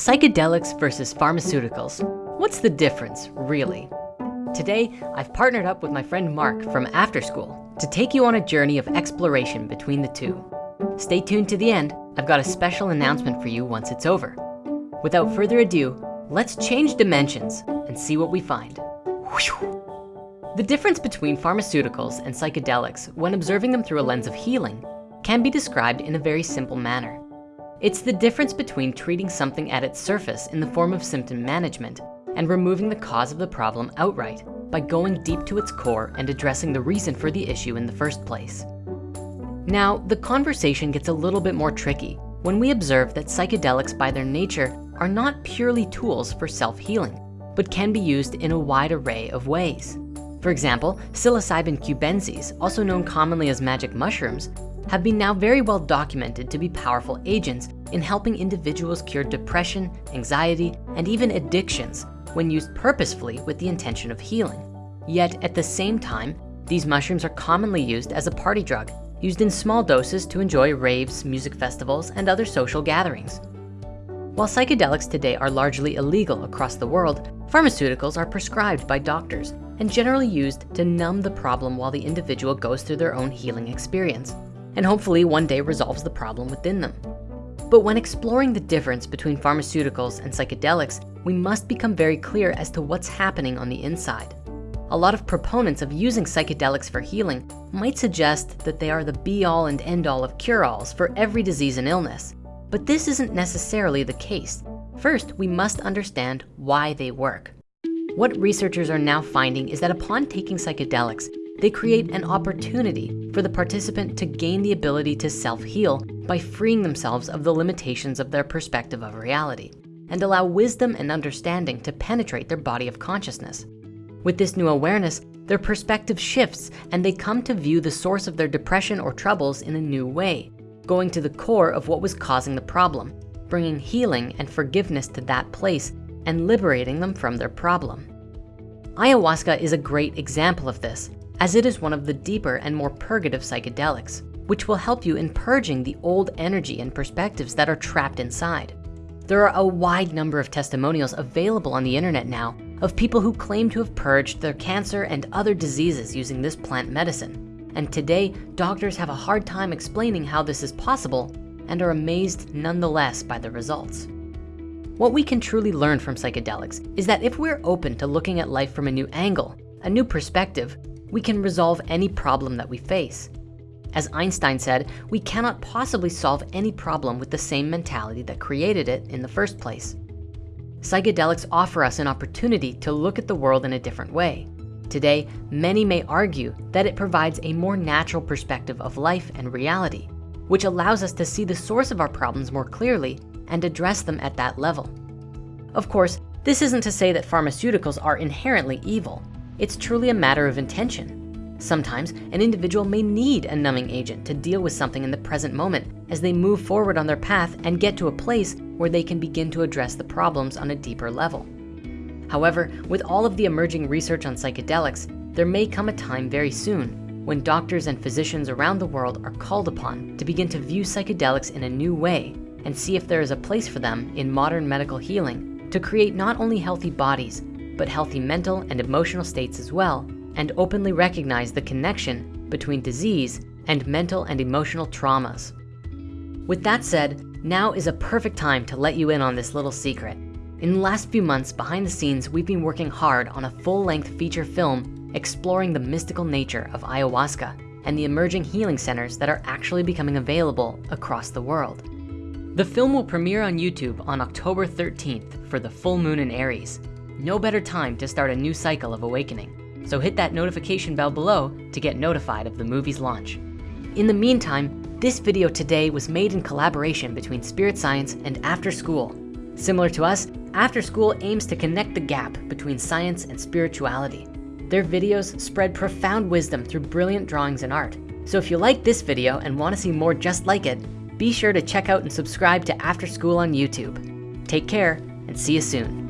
Psychedelics versus pharmaceuticals. What's the difference, really? Today, I've partnered up with my friend Mark from After School to take you on a journey of exploration between the two. Stay tuned to the end. I've got a special announcement for you once it's over. Without further ado, let's change dimensions and see what we find. The difference between pharmaceuticals and psychedelics when observing them through a lens of healing can be described in a very simple manner. It's the difference between treating something at its surface in the form of symptom management and removing the cause of the problem outright by going deep to its core and addressing the reason for the issue in the first place. Now, the conversation gets a little bit more tricky when we observe that psychedelics by their nature are not purely tools for self-healing, but can be used in a wide array of ways. For example, psilocybin cubensis, also known commonly as magic mushrooms, have been now very well documented to be powerful agents in helping individuals cure depression, anxiety, and even addictions when used purposefully with the intention of healing. Yet at the same time, these mushrooms are commonly used as a party drug, used in small doses to enjoy raves, music festivals, and other social gatherings. While psychedelics today are largely illegal across the world, pharmaceuticals are prescribed by doctors and generally used to numb the problem while the individual goes through their own healing experience and hopefully one day resolves the problem within them. But when exploring the difference between pharmaceuticals and psychedelics, we must become very clear as to what's happening on the inside. A lot of proponents of using psychedelics for healing might suggest that they are the be all and end all of cure-alls for every disease and illness. But this isn't necessarily the case. First, we must understand why they work. What researchers are now finding is that upon taking psychedelics, they create an opportunity for the participant to gain the ability to self-heal by freeing themselves of the limitations of their perspective of reality and allow wisdom and understanding to penetrate their body of consciousness. With this new awareness, their perspective shifts and they come to view the source of their depression or troubles in a new way, going to the core of what was causing the problem, bringing healing and forgiveness to that place and liberating them from their problem. Ayahuasca is a great example of this as it is one of the deeper and more purgative psychedelics, which will help you in purging the old energy and perspectives that are trapped inside. There are a wide number of testimonials available on the internet now of people who claim to have purged their cancer and other diseases using this plant medicine. And today, doctors have a hard time explaining how this is possible and are amazed nonetheless by the results. What we can truly learn from psychedelics is that if we're open to looking at life from a new angle, a new perspective, we can resolve any problem that we face. As Einstein said, we cannot possibly solve any problem with the same mentality that created it in the first place. Psychedelics offer us an opportunity to look at the world in a different way. Today, many may argue that it provides a more natural perspective of life and reality, which allows us to see the source of our problems more clearly and address them at that level. Of course, this isn't to say that pharmaceuticals are inherently evil. It's truly a matter of intention. Sometimes an individual may need a numbing agent to deal with something in the present moment as they move forward on their path and get to a place where they can begin to address the problems on a deeper level. However, with all of the emerging research on psychedelics, there may come a time very soon when doctors and physicians around the world are called upon to begin to view psychedelics in a new way and see if there is a place for them in modern medical healing to create not only healthy bodies, but healthy mental and emotional states as well, and openly recognize the connection between disease and mental and emotional traumas. With that said, now is a perfect time to let you in on this little secret. In the last few months behind the scenes, we've been working hard on a full-length feature film exploring the mystical nature of ayahuasca and the emerging healing centers that are actually becoming available across the world. The film will premiere on YouTube on October 13th for the full moon in Aries no better time to start a new cycle of awakening. So hit that notification bell below to get notified of the movie's launch. In the meantime, this video today was made in collaboration between Spirit Science and After School. Similar to us, After School aims to connect the gap between science and spirituality. Their videos spread profound wisdom through brilliant drawings and art. So if you like this video and wanna see more just like it, be sure to check out and subscribe to After School on YouTube. Take care and see you soon.